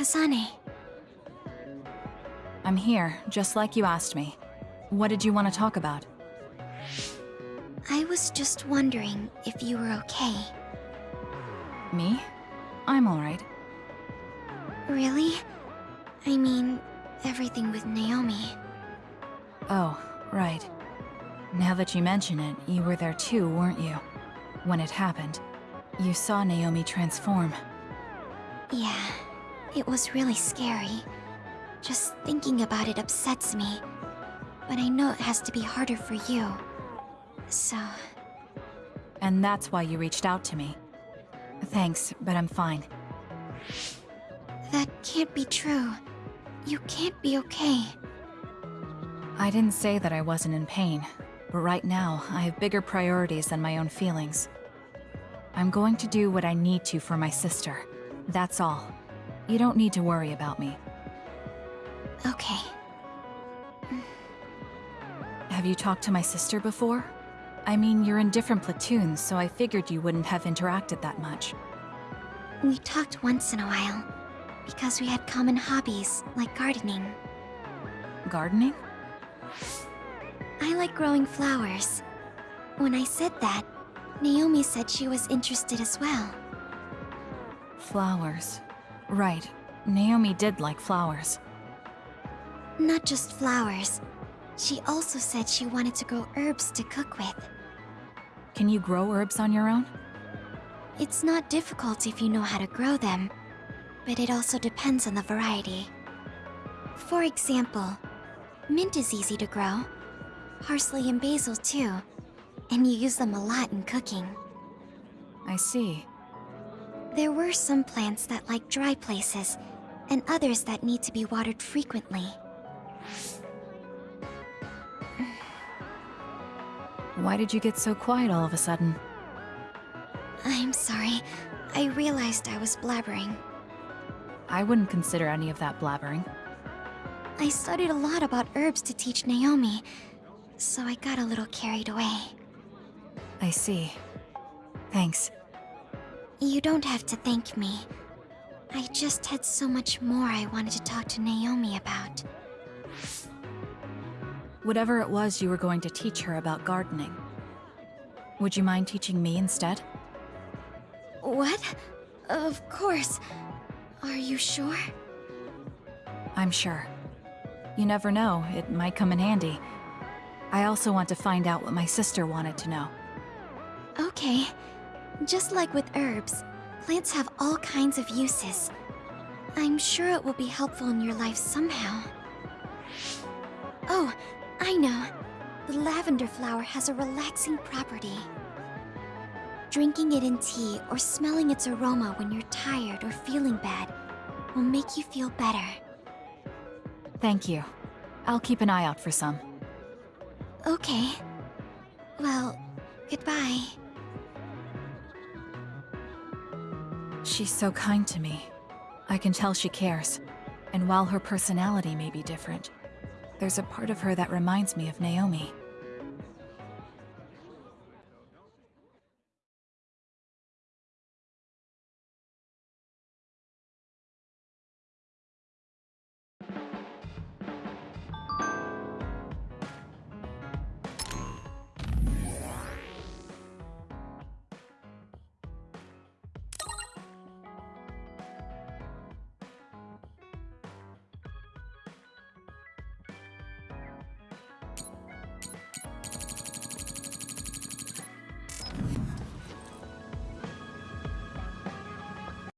Kazane. I'm here, just like you asked me. What did you want to talk about? I was just wondering if you were okay. Me? I'm alright. Really? I mean, everything with Naomi. Oh, right. Now that you mention it, you were there too, weren't you? When it happened. You saw Naomi transform. Yeah, it was really scary. Just thinking about it upsets me. But I know it has to be harder for you. So, And that's why you reached out to me. Thanks, but I'm fine. that can't be true. You can't be okay. I didn't say that I wasn't in pain, but right now, I have bigger priorities than my own feelings. I'm going to do what I need to for my sister. That's all. You don't need to worry about me. Okay. Have you talked to my sister before? I mean, you're in different platoons, so I figured you wouldn't have interacted that much. We talked once in a while. Because we had common hobbies, like gardening. Gardening? I like growing flowers. When I said that, Naomi said she was interested as well. Flowers. Right. Naomi did like flowers. Not just flowers. She also said she wanted to grow herbs to cook with. Can you grow herbs on your own? It's not difficult if you know how to grow them, but it also depends on the variety. For example, mint is easy to grow. Parsley and basil too. And you use them a lot in cooking. I see. There were some plants that like dry places, and others that need to be watered frequently. Why did you get so quiet all of a sudden? I'm sorry. I realized I was blabbering. I wouldn't consider any of that blabbering. I studied a lot about herbs to teach Naomi, so I got a little carried away. I see. Thanks. You don't have to thank me. I just had so much more I wanted to talk to Naomi about. Whatever it was you were going to teach her about gardening. Would you mind teaching me instead? What? Of course. Are you sure? I'm sure. You never know, it might come in handy. I also want to find out what my sister wanted to know. Okay. Just like with herbs, plants have all kinds of uses. I'm sure it will be helpful in your life somehow. Oh, I know. The lavender flower has a relaxing property. Drinking it in tea or smelling its aroma when you're tired or feeling bad will make you feel better. Thank you. I'll keep an eye out for some. Okay. Well, goodbye. She's so kind to me. I can tell she cares. And while her personality may be different, there's a part of her that reminds me of Naomi.